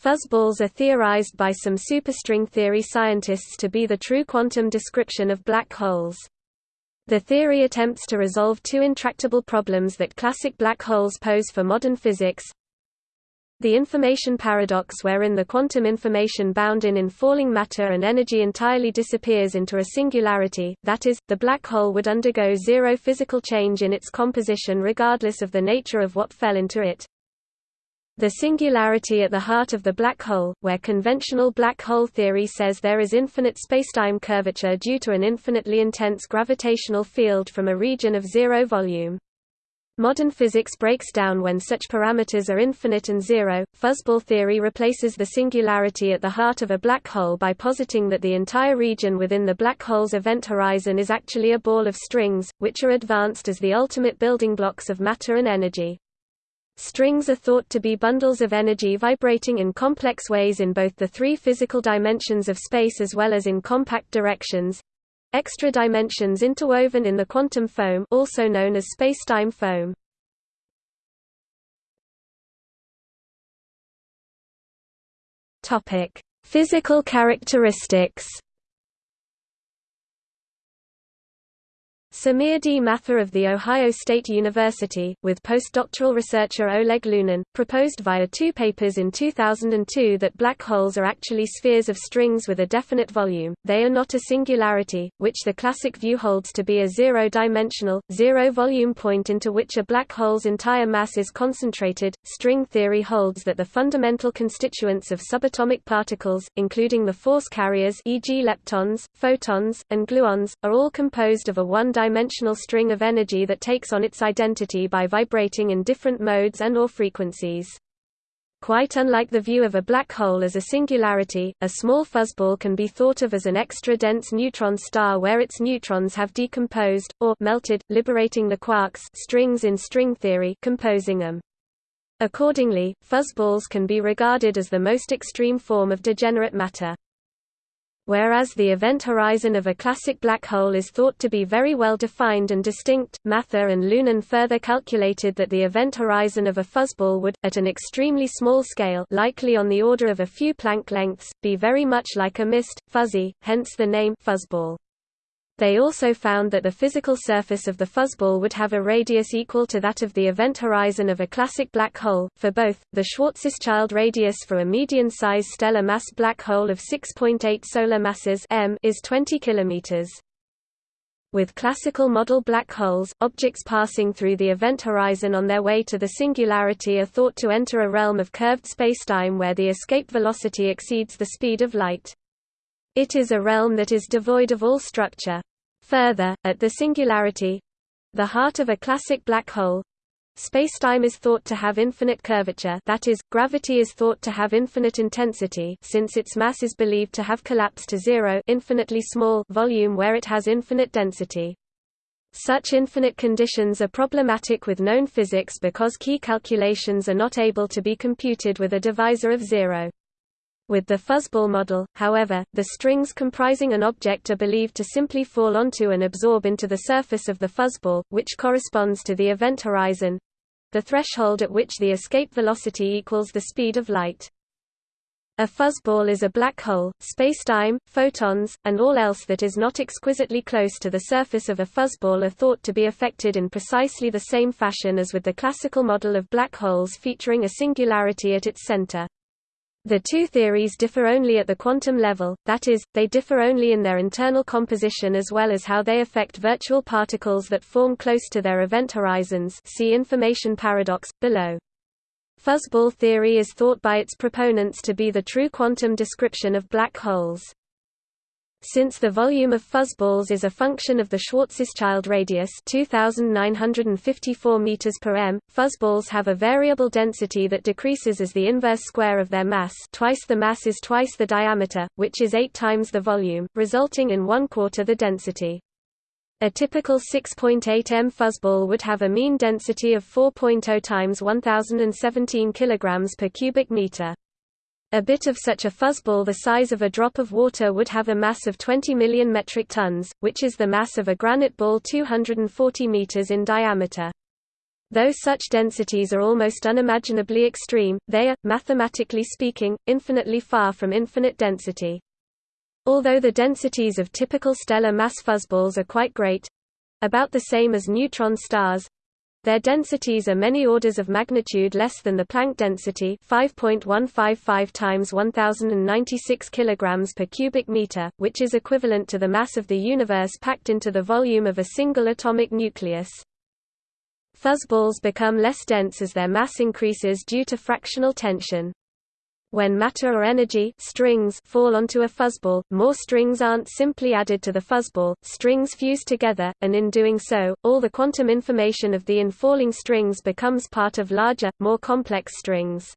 Fuzzballs are theorized by some superstring theory scientists to be the true quantum description of black holes. The theory attempts to resolve two intractable problems that classic black holes pose for modern physics. The information paradox wherein the quantum information bound in in falling matter and energy entirely disappears into a singularity, that is, the black hole would undergo zero physical change in its composition regardless of the nature of what fell into it. The singularity at the heart of the black hole, where conventional black hole theory says there is infinite spacetime curvature due to an infinitely intense gravitational field from a region of zero volume. Modern physics breaks down when such parameters are infinite and zero. Fuzzball theory replaces the singularity at the heart of a black hole by positing that the entire region within the black hole's event horizon is actually a ball of strings, which are advanced as the ultimate building blocks of matter and energy. Strings are thought to be bundles of energy vibrating in complex ways in both the three physical dimensions of space as well as in compact directions. Extra dimensions interwoven in the quantum foam also known as spacetime foam. Physical characteristics. Samir D. Mathur of The Ohio State University, with postdoctoral researcher Oleg Lunin, proposed via two papers in 2002 that black holes are actually spheres of strings with a definite volume, they are not a singularity, which the classic view holds to be a zero-dimensional, zero-volume point into which a black hole's entire mass is concentrated. String theory holds that the fundamental constituents of subatomic particles, including the force carriers e.g. leptons, photons, and gluons, are all composed of a one-dimensional dimensional string of energy that takes on its identity by vibrating in different modes and or frequencies. Quite unlike the view of a black hole as a singularity, a small fuzzball can be thought of as an extra-dense neutron star where its neutrons have decomposed, or melted, liberating the quarks strings in string theory composing them. Accordingly, fuzzballs can be regarded as the most extreme form of degenerate matter whereas the event horizon of a classic black hole is thought to be very well defined and distinct. Mathur and Lunin further calculated that the event horizon of a fuzzball would, at an extremely small scale likely on the order of a few Planck lengths, be very much like a mist, fuzzy, hence the name fuzzball. They also found that the physical surface of the fuzzball would have a radius equal to that of the event horizon of a classic black hole. For both, the Schwarzschild radius for a median-size stellar mass black hole of 6.8 solar masses m is 20 kilometers. With classical model black holes, objects passing through the event horizon on their way to the singularity are thought to enter a realm of curved spacetime where the escape velocity exceeds the speed of light. It is a realm that is devoid of all structure. Further, at the singularity—the heart of a classic black hole, Spacetime is thought to have infinite curvature that is, gravity is thought to have infinite intensity since its mass is believed to have collapsed to zero infinitely small volume where it has infinite density. Such infinite conditions are problematic with known physics because key calculations are not able to be computed with a divisor of zero. With the fuzzball model, however, the strings comprising an object are believed to simply fall onto and absorb into the surface of the fuzzball, which corresponds to the event horizon the threshold at which the escape velocity equals the speed of light. A fuzzball is a black hole, spacetime, photons, and all else that is not exquisitely close to the surface of a fuzzball are thought to be affected in precisely the same fashion as with the classical model of black holes featuring a singularity at its center. The two theories differ only at the quantum level, that is, they differ only in their internal composition as well as how they affect virtual particles that form close to their event horizons see information paradox, below. Fuzzball theory is thought by its proponents to be the true quantum description of black holes. Since the volume of fuzzballs is a function of the Schwarzschild radius 2954 meters per m, fuzzballs have a variable density that decreases as the inverse square of their mass twice the mass is twice the diameter, which is eight times the volume, resulting in one quarter the density. A typical 6.8 m fuzzball would have a mean density of 4.0 times 1017 kg per cubic meter. A bit of such a fuzzball the size of a drop of water would have a mass of 20 million metric tons, which is the mass of a granite ball 240 meters in diameter. Though such densities are almost unimaginably extreme, they are, mathematically speaking, infinitely far from infinite density. Although the densities of typical stellar mass fuzzballs are quite great—about the same as neutron stars, their densities are many orders of magnitude less than the Planck density 5.155 times 1096 kilograms per cubic meter, which is equivalent to the mass of the universe packed into the volume of a single atomic nucleus. Fuzzballs become less dense as their mass increases due to fractional tension. When matter or energy strings fall onto a fuzzball, more strings aren't simply added to the fuzzball, strings fuse together, and in doing so, all the quantum information of the infalling strings becomes part of larger, more complex strings.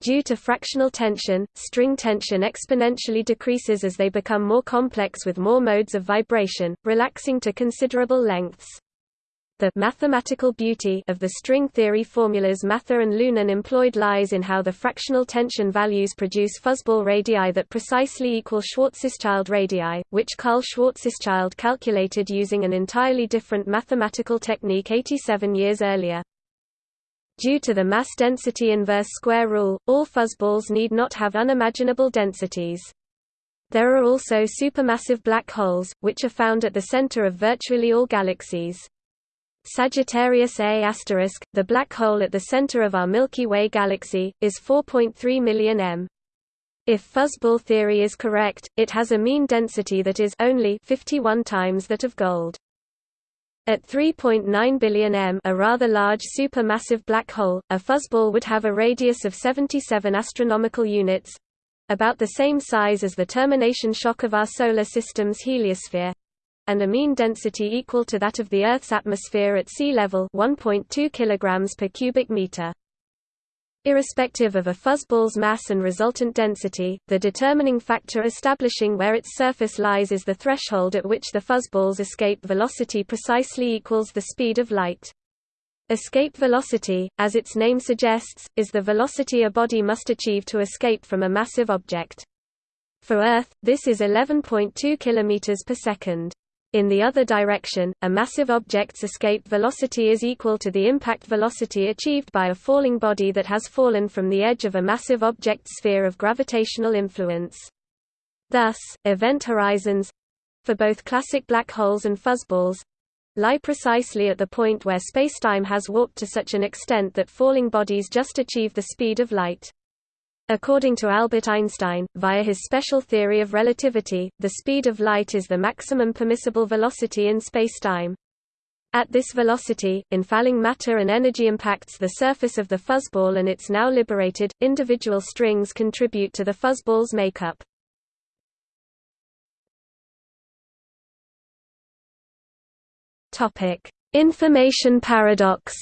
Due to fractional tension, string tension exponentially decreases as they become more complex with more modes of vibration, relaxing to considerable lengths. The mathematical beauty of the string theory formulas Mathur and Lunin employed lies in how the fractional tension values produce fuzzball radii that precisely equal Schwarzschild radii, which Karl Schwarzschild calculated using an entirely different mathematical technique 87 years earlier. Due to the mass density inverse square rule, all fuzzballs need not have unimaginable densities. There are also supermassive black holes, which are found at the center of virtually all galaxies. Sagittarius A*, the black hole at the center of our Milky Way galaxy, is 4.3 million m. If fuzzball theory is correct, it has a mean density that is only 51 times that of gold. At 3.9 billion m a rather large supermassive black hole, a fuzzball would have a radius of 77 astronomical units—about the same size as the termination shock of our Solar System's heliosphere, and a mean density equal to that of the Earth's atmosphere at sea level 1.2 kg per cubic meter. Irrespective of a fuzzball's mass and resultant density, the determining factor establishing where its surface lies is the threshold at which the fuzzball's escape velocity precisely equals the speed of light. Escape velocity, as its name suggests, is the velocity a body must achieve to escape from a massive object. For Earth, this is 11.2 km per second. In the other direction, a massive object's escape velocity is equal to the impact velocity achieved by a falling body that has fallen from the edge of a massive object's sphere of gravitational influence. Thus, event horizons—for both classic black holes and fuzzballs—lie precisely at the point where spacetime has warped to such an extent that falling bodies just achieve the speed of light. According to Albert Einstein, via his special theory of relativity, the speed of light is the maximum permissible velocity in spacetime. At this velocity, infalling matter and energy impacts the surface of the fuzzball and its now liberated, individual strings contribute to the fuzzball's makeup. Information paradox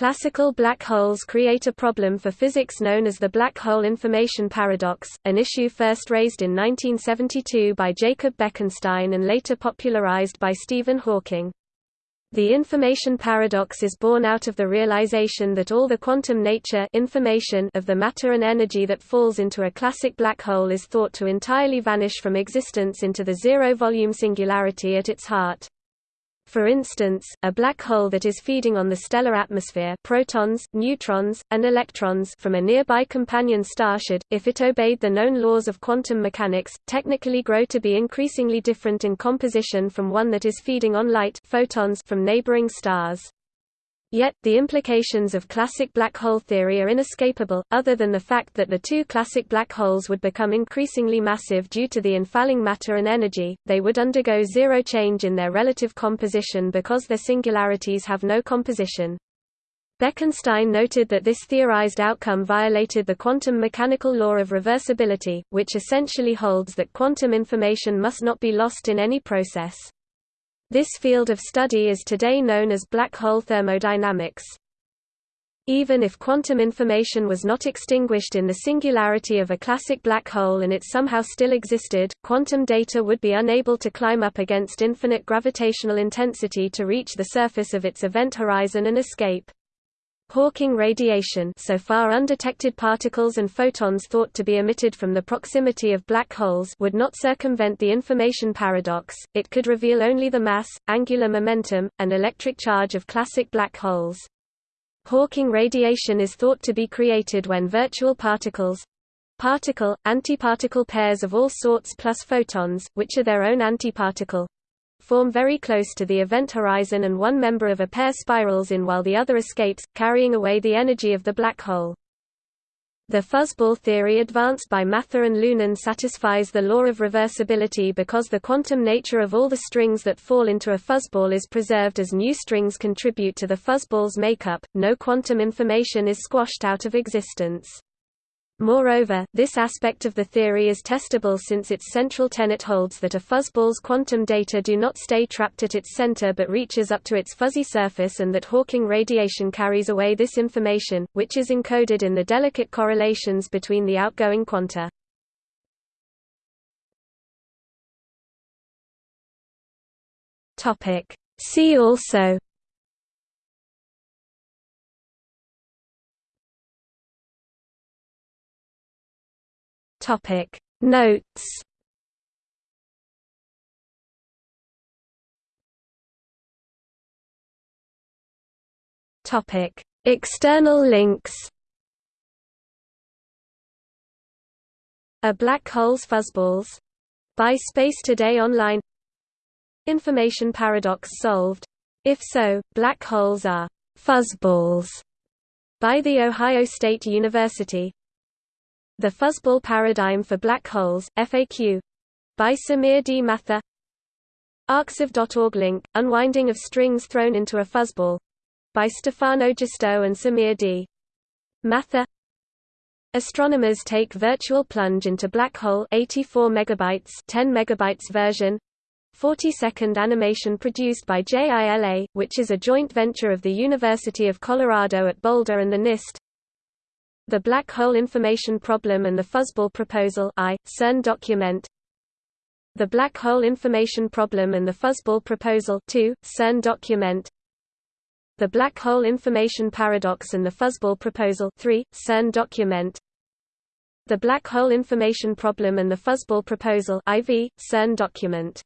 Classical black holes create a problem for physics known as the black hole information paradox, an issue first raised in 1972 by Jacob Bekenstein and later popularized by Stephen Hawking. The information paradox is born out of the realization that all the quantum nature information of the matter and energy that falls into a classic black hole is thought to entirely vanish from existence into the zero-volume singularity at its heart. For instance, a black hole that is feeding on the stellar atmosphere protons, neutrons, and electrons from a nearby companion star should, if it obeyed the known laws of quantum mechanics, technically grow to be increasingly different in composition from one that is feeding on light photons from neighboring stars. Yet, the implications of classic black hole theory are inescapable, other than the fact that the two classic black holes would become increasingly massive due to the infalling matter and energy, they would undergo zero change in their relative composition because their singularities have no composition. Bekenstein noted that this theorized outcome violated the quantum mechanical law of reversibility, which essentially holds that quantum information must not be lost in any process. This field of study is today known as black hole thermodynamics. Even if quantum information was not extinguished in the singularity of a classic black hole and it somehow still existed, quantum data would be unable to climb up against infinite gravitational intensity to reach the surface of its event horizon and escape. Hawking radiation so far undetected particles and photons thought to be emitted from the proximity of black holes would not circumvent the information paradox, it could reveal only the mass, angular momentum, and electric charge of classic black holes. Hawking radiation is thought to be created when virtual particles particle, antiparticle pairs of all sorts plus photons, which are their own antiparticle form very close to the event horizon and one member of a pair spirals in while the other escapes, carrying away the energy of the black hole. The fuzzball theory advanced by Mathur and Lunin satisfies the law of reversibility because the quantum nature of all the strings that fall into a fuzzball is preserved as new strings contribute to the fuzzball's makeup, no quantum information is squashed out of existence. Moreover, this aspect of the theory is testable since its central tenet holds that a fuzzball's quantum data do not stay trapped at its center but reaches up to its fuzzy surface and that Hawking radiation carries away this information, which is encoded in the delicate correlations between the outgoing quanta. See also Topic. Notes. Topic. External links. A Black Hole's Fuzzballs. By Space Today Online. Information paradox solved. If so, black holes are fuzzballs by The Ohio State University the Fuzzball Paradigm for Black Holes, FAQ by Samir D. Mathur. Arxiv.org link, Unwinding of Strings Thrown into a Fuzzball. By Stefano Giusto and Samir D. Mathur. Astronomers take virtual plunge into black hole 84 megabytes 10 megabytes version. 40-second animation produced by JILA, which is a joint venture of the University of Colorado at Boulder and the NIST the Black Hole Information Problem and the Fuzzball Proposal I, CERN document. The Black Hole Information Problem and the Fuzzball Proposal 2, CERN document. The Black Hole Information Paradox and the Fuzzball Proposal 3, CERN document. The Black Hole Information Problem and the Fuzzball Proposal IV, CERN document